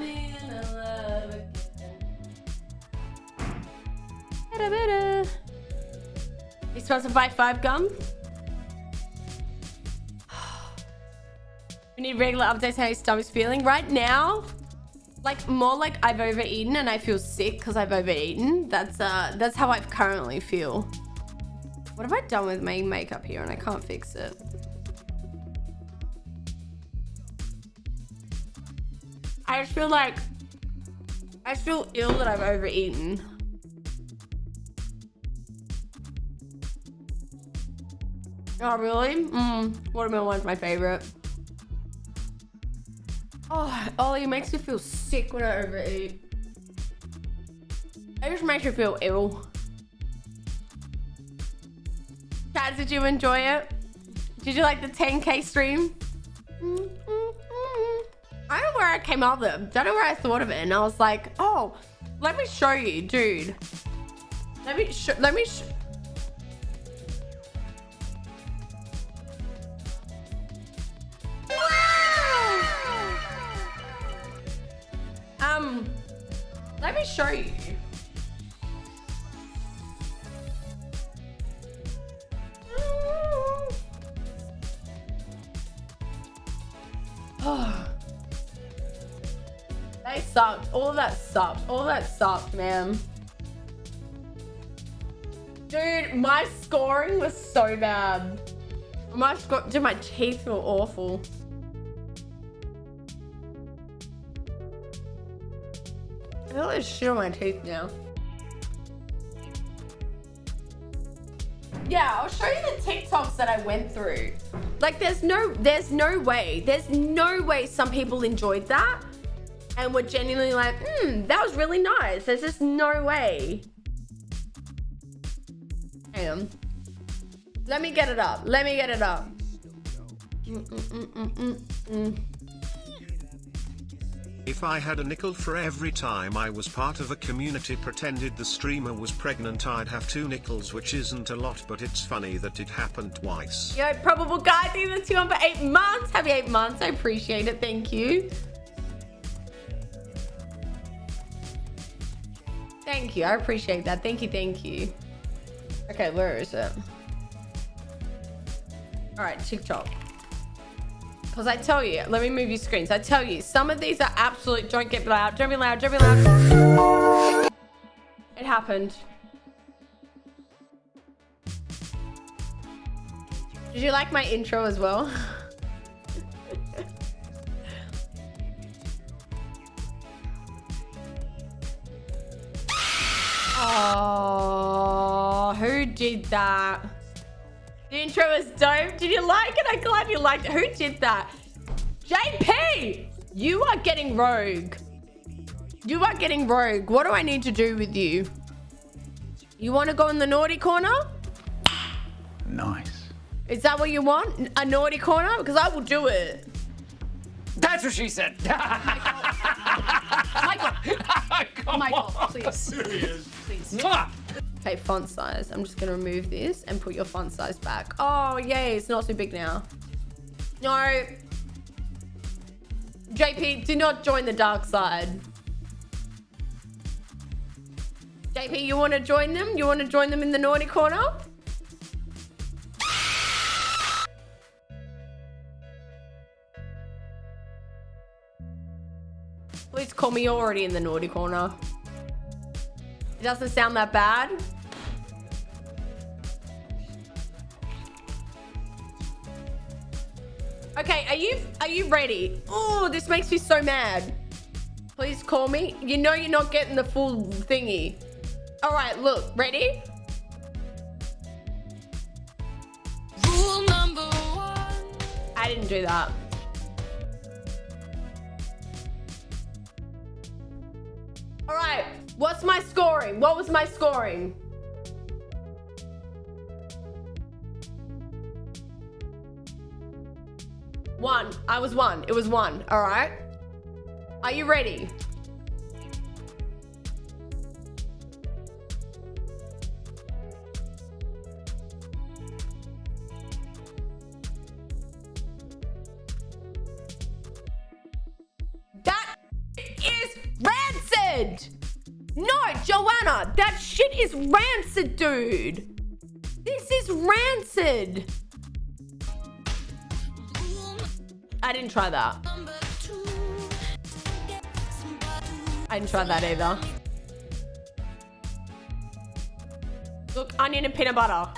I'm in love again. You sponsored by Five Gum? we need regular updates how your stomach's feeling. Right now, like more like I've overeaten and I feel sick because I've overeaten. That's uh that's how I currently feel. What have I done with my makeup here and I can't fix it? I just feel like I feel ill that I've overeaten. Oh really? Mmm, watermelon's my favorite. Oh, Ollie it makes me feel sick when I overeat. It just makes me feel ill. Chad, did you enjoy it? Did you like the 10k stream? Mm-hmm. I don't know where I came up with it. Don't know where I thought of it. And I was like, oh, let me show you, dude. Let me show, let me show. Um, let me show you. All of that sucked. All of that sucked, man. Dude, my scoring was so bad. My score, dude, my teeth feel awful. I feel like shit on my teeth now. Yeah, I'll show you the TikToks that I went through. Like, there's no, there's no way, there's no way some people enjoyed that and were genuinely like, hmm, that was really nice. There's just no way. Hang Let me get it up. Let me get it up. Mm -mm -mm if I had a nickel for every time I was part of a community pretended the streamer was pregnant I'd have two nickels which isn't a lot but it's funny that it happened twice. Yo, probable guy, thank you two on for eight months. Happy eight months. I appreciate it. Thank you. Thank you. I appreciate that. Thank you. Thank you. Okay, where is it? All right, TikTok. Because I tell you, let me move your screens. I tell you, some of these are absolute, don't get loud, don't be loud, don't be loud. It happened. Did you like my intro as well? did that? The intro was dope. Did you like it? I'm glad you liked it. Who did that? JP! You are getting rogue. You are getting rogue. What do I need to do with you? You want to go in the naughty corner? Nice. Is that what you want? A naughty corner? Because I will do it. That's what she said. Michael. Michael, Michael, please. Serious. Please. Okay, font size. I'm just going to remove this and put your font size back. Oh, yay. It's not too big now. No. JP, do not join the dark side. JP, you want to join them? You want to join them in the naughty corner? Please call me You're already in the naughty corner. It doesn't sound that bad. Okay, are you are you ready? Oh, this makes me so mad. Please call me. You know you're not getting the full thingy. All right, look, ready? Rule number one. I didn't do that. All right, what's my scoring? What was my scoring? One. I was one. It was one. All right. Are you ready? That is rancid. No, Joanna, that shit is rancid, dude. This is rancid. I didn't try that. I didn't try that either. Look, onion and peanut butter.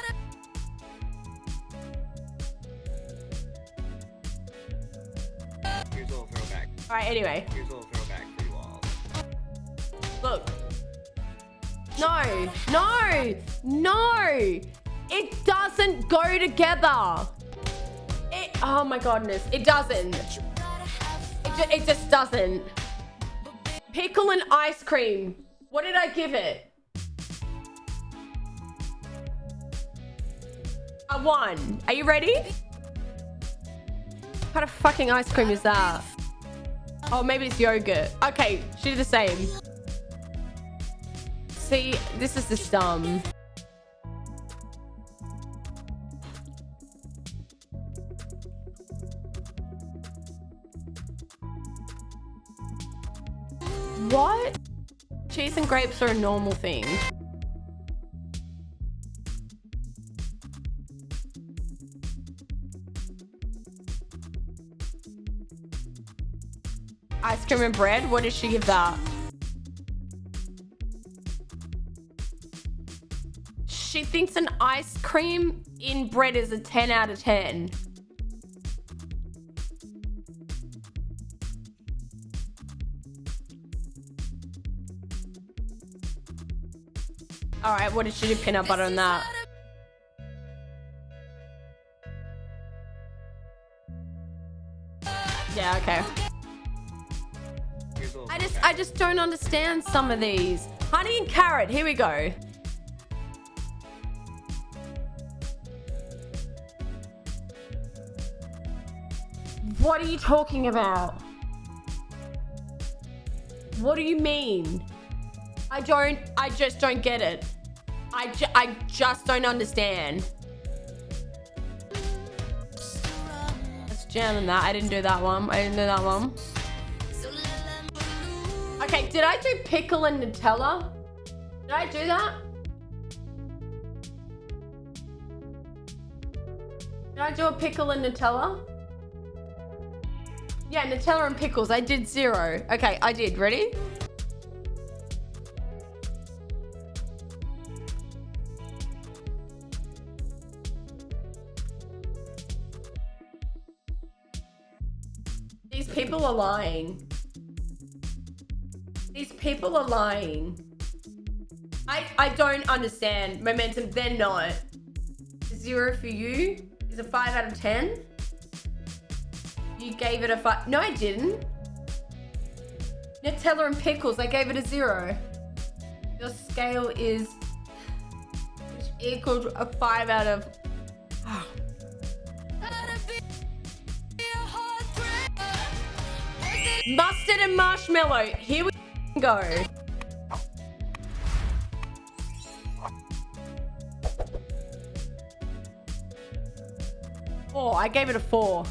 Here's a little throwback. All right, anyway. Here's a little throwback for you all. Look. No, no, no. It doesn't go together. It, oh my goodness. It doesn't. It, ju it just doesn't. Pickle and ice cream. What did I give it? A one. Are you ready? What kind of fucking ice cream is that? Oh, maybe it's yogurt. Okay, she did the same. See, this is the dumb. What? Cheese and grapes are a normal thing. Ice cream and bread? What did she give that? She thinks an ice cream in bread is a 10 out of 10. All right, what did she do peanut butter on that? Yeah, okay. Here's a little I just. I just don't understand some of these. Honey and carrot, here we go. What are you talking about? What do you mean? I don't, I just don't get it. I, ju I just don't understand. Let's jam on that. I didn't do that one. I didn't do that one. Okay, did I do pickle and Nutella? Did I do that? Did I do a pickle and Nutella? Yeah, Nutella and pickles. I did zero. Okay, I did. Ready? These people are lying. These people are lying. I I don't understand. Momentum, they're not. Zero for you is a five out of ten. You gave it a five. No, I didn't. Nutella and pickles, I gave it a zero. Your scale is equal to a five out of. Oh. Mustard and marshmallow. Here we go. Oh, I gave it a four.